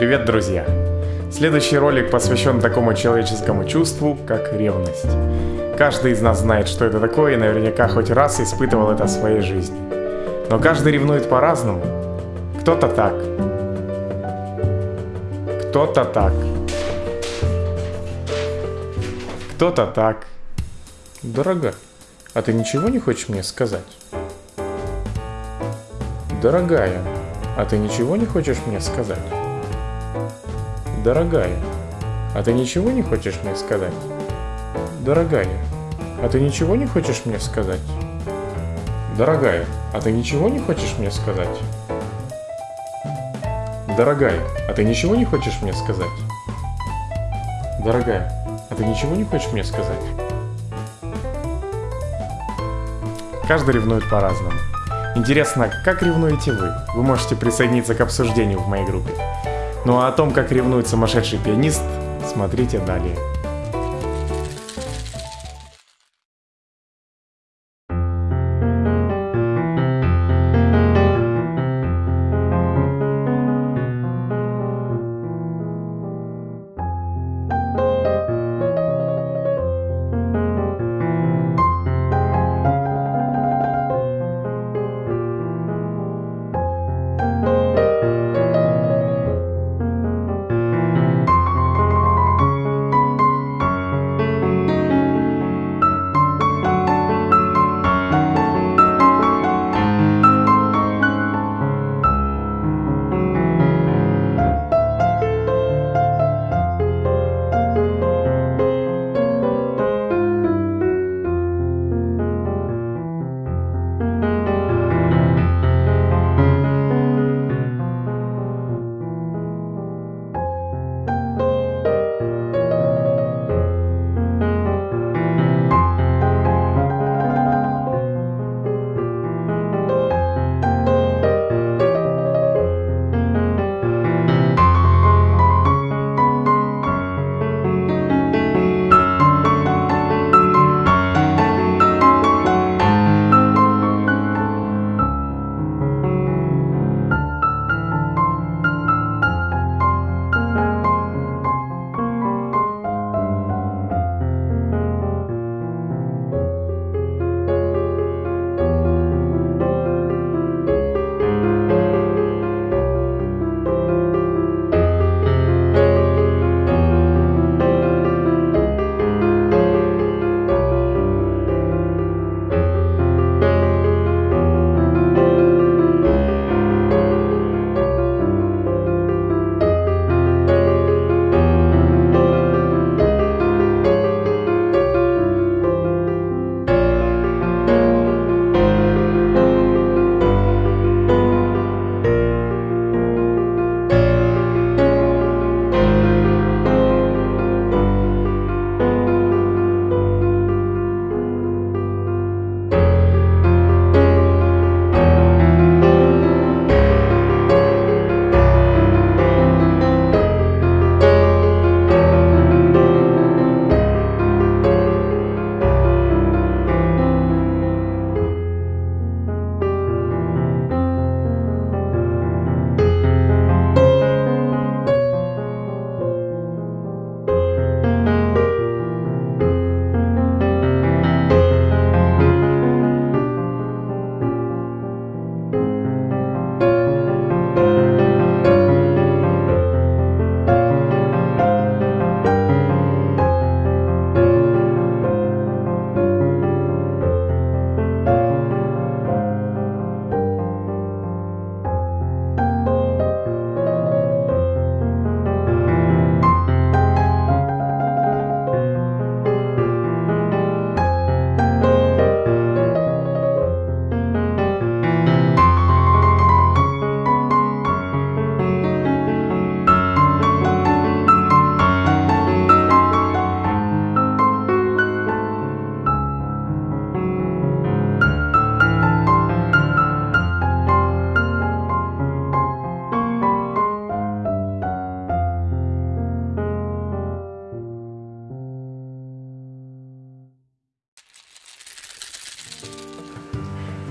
Привет, друзья! Следующий ролик посвящен такому человеческому чувству, как ревность. Каждый из нас знает, что это такое, и наверняка хоть раз испытывал это в своей жизни. Но каждый ревнует по-разному. Кто-то так. Кто-то так. Кто-то так. Дорогая, а ты ничего не хочешь мне сказать? Дорогая, а ты ничего не хочешь мне сказать? Дорогая, а ты ничего не хочешь мне сказать? Дорогая, а ты ничего не хочешь мне сказать? Дорогая, а ты ничего не хочешь мне сказать? Дорогая, а ты ничего не хочешь мне сказать? Дорогая, а ты ничего не хочешь мне сказать? Каждый ревнует по-разному. Интересно, как ревнуете вы? Вы можете присоединиться к обсуждению в моей группе. Ну а о том, как ревнует сумасшедший пианист, смотрите далее.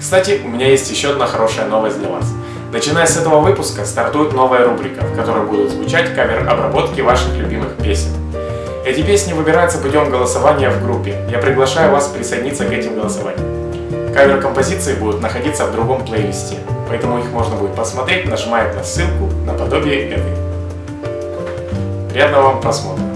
Кстати, у меня есть еще одна хорошая новость для вас. Начиная с этого выпуска стартует новая рубрика, в которой будут звучать кавер-обработки ваших любимых песен. Эти песни выбираются путем голосования в группе. Я приглашаю вас присоединиться к этим голосованиям. Кавер-композиции будут находиться в другом плейлисте, поэтому их можно будет посмотреть, нажимая на ссылку наподобие этой. Приятного вам просмотра!